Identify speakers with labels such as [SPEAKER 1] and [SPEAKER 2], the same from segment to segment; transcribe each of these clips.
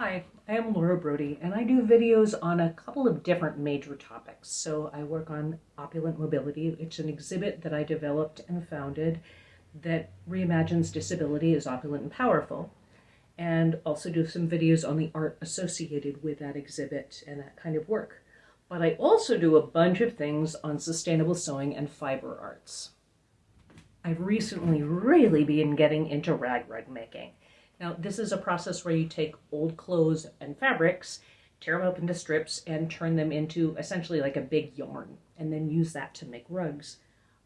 [SPEAKER 1] Hi, I am Laura Brody, and I do videos on a couple of different major topics. So I work on opulent mobility. It's an exhibit that I developed and founded that reimagines disability as opulent and powerful, and also do some videos on the art associated with that exhibit and that kind of work. But I also do a bunch of things on sustainable sewing and fiber arts. I've recently really been getting into rag rug making. Now, this is a process where you take old clothes and fabrics, tear them up into strips, and turn them into essentially like a big yarn, and then use that to make rugs.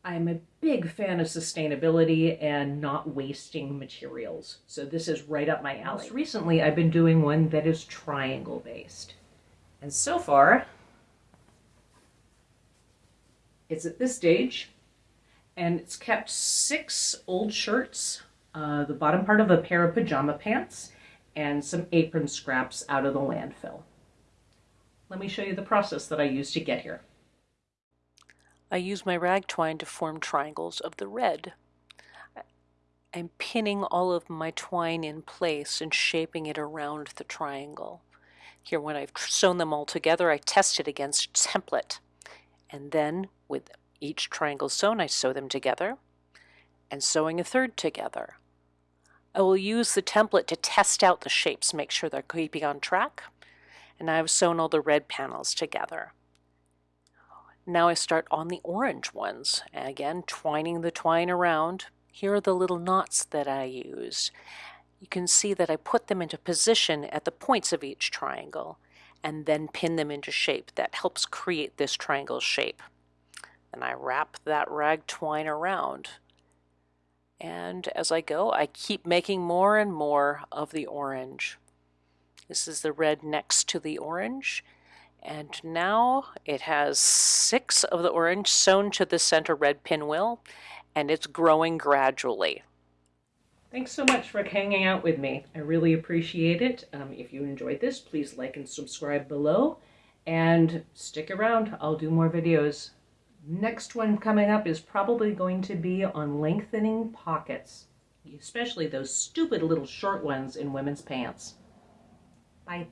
[SPEAKER 1] I'm a big fan of sustainability and not wasting materials, so this is right up my alley. Most recently, I've been doing one that is triangle based. And so far, it's at this stage, and it's kept six old shirts uh, the bottom part of a pair of pajama pants, and some apron scraps out of the landfill. Let me show you the process that I used to get here.
[SPEAKER 2] I use my rag twine to form triangles of the red. I'm pinning all of my twine in place and shaping it around the triangle. Here, when I've sewn them all together, I test it against template. And then, with each triangle sewn, I sew them together, and sewing a third together. I will use the template to test out the shapes, make sure they're keeping on track. And I've sewn all the red panels together. Now I start on the orange ones. Again, twining the twine around. Here are the little knots that I used. You can see that I put them into position at the points of each triangle and then pin them into shape. That helps create this triangle shape. And I wrap that rag twine around and as I go, I keep making more and more of the orange. This is the red next to the orange. And now it has six of the orange sewn to the center red pinwheel, and it's growing gradually.
[SPEAKER 1] Thanks so much for hanging out with me. I really appreciate it. Um, if you enjoyed this, please like and subscribe below, and stick around. I'll do more videos. Next one coming up is probably going to be on lengthening pockets, especially those stupid little short ones in women's pants. Bye.